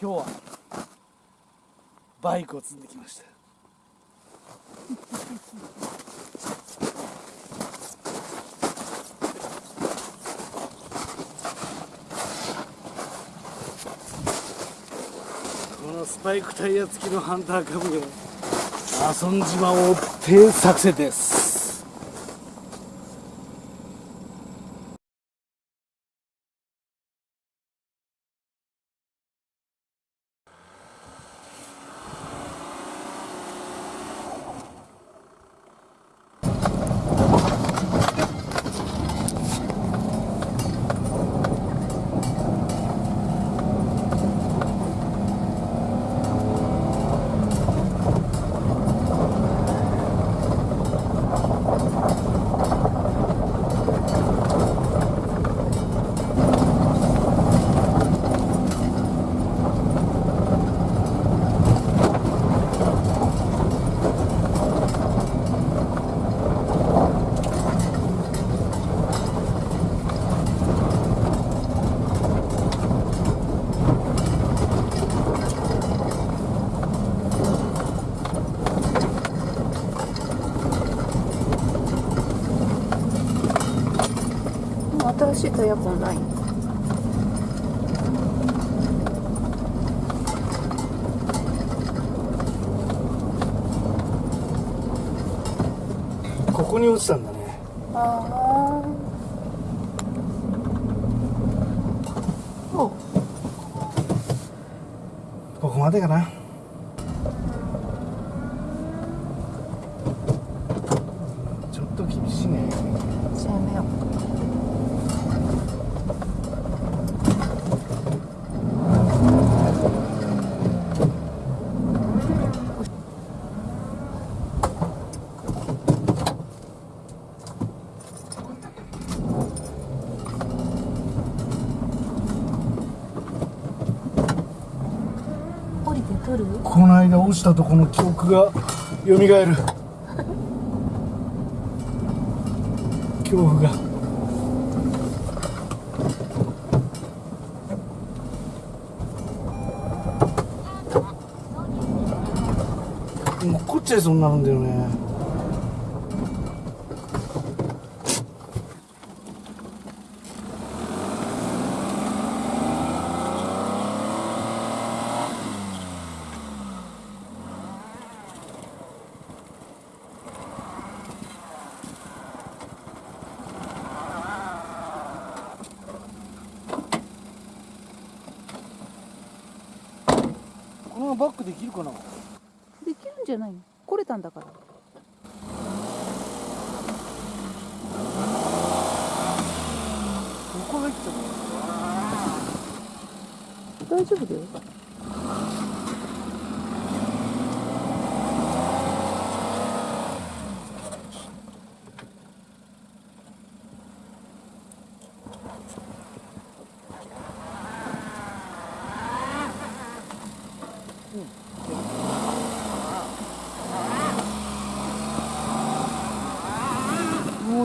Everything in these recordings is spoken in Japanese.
今日はバイクを積んできました。このスパイクタイヤ付きのハンターカブで遊んじまおうって作戦です。新しいタイヤ痕ないここに落ちたんだね。ああおここまでかなちょっと厳しいねじゃあやめよう降りて取るこの間落ちたとこの記憶がよみがえる。恐怖が。もうこっちゃいそうになるんだよね。バックできるかな？できるんじゃないの？来れたんだから。ここ入っちゃっ大丈夫だよ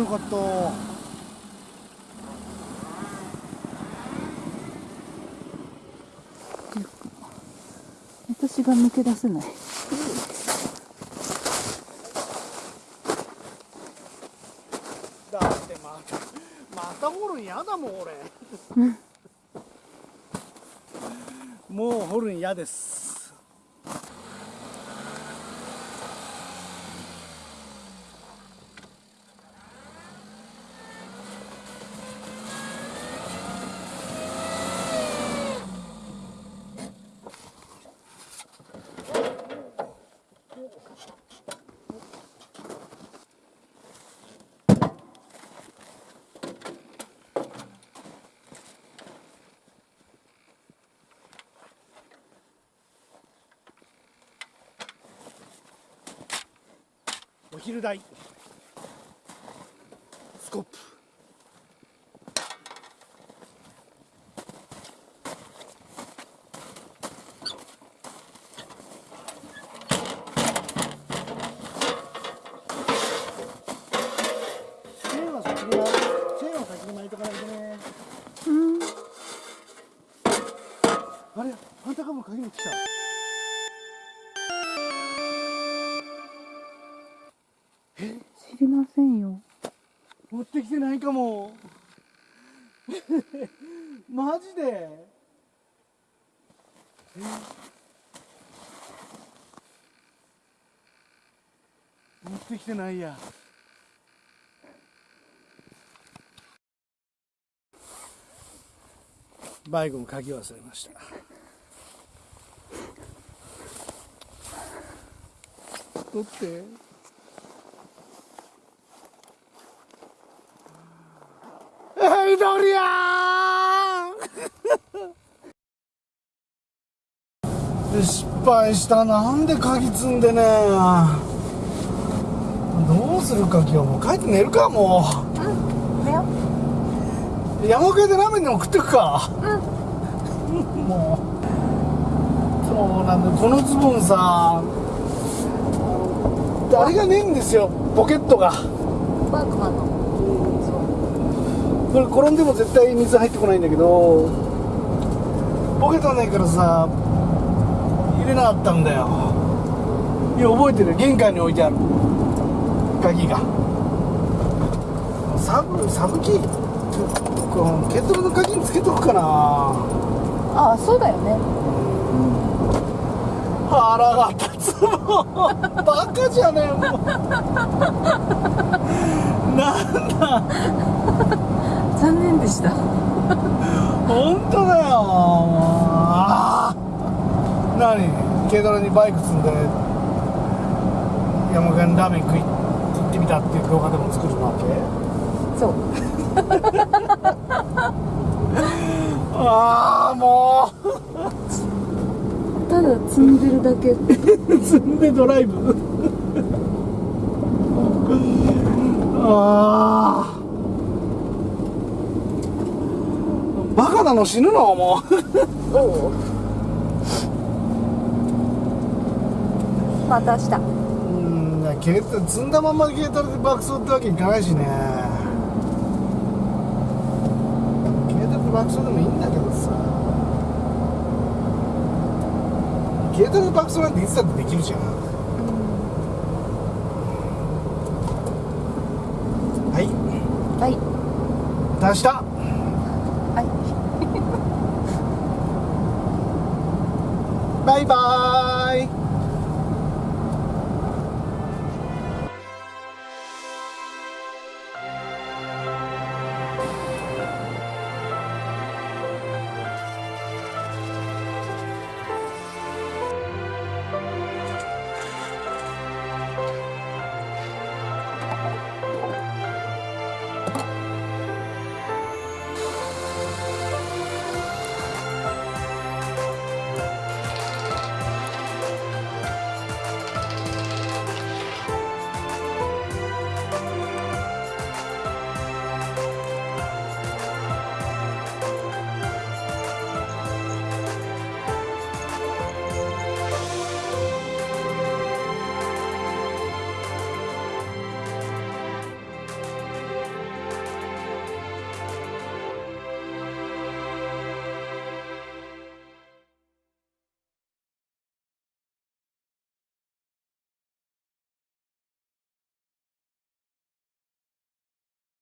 かった。私が抜け出せない。だってまたまた掘るん嫌だもん俺。もう掘るん嫌ですお昼代スコップ。チェーンは先に巻いチェーンは先に巻いとかないとね。うん。あれハンターカブの鍵持ってきた知りませんよ。持ってきてないかも。マジで？え？持ってきてないや。バイクの鍵忘れました。取って。はいドリアン失敗した。なんで鍵積んでねどうするか今日。もう帰って寝るかもう。ん。寝よう山奥屋でラーメンでも食ってくか。うん。もう。そうなんだよ。このズボンさ。あれがねえんですよ。ポケットが。ワークマンのこれ転んでも絶対水入ってこないんだけどポケットがないからさ入れなかったんだよ。いや覚えてる。玄関に置いてある。鍵が。サブサブキー？このケトルの鍵につけとくかな。ああそうだよね。腹が立つもん。バカじゃねえもうなんだ残念でした。本当だよ。あー。何？軽トラにバイク積んで山県ラーメン食い行ってみたっていう動画でも作るわけ？そう。ああもただ積んでるだけ。う 積んでドライブ。ああバカなの死ぬのもう。おおまた明日。うん軽トラ積んだまんま軽トラで爆走ってわけいかないしね。軽トラで爆走でもいいんだけどさ。軽トラで爆走なんていつだってできるじゃん。はい。はい。また明日はいバイバーイ。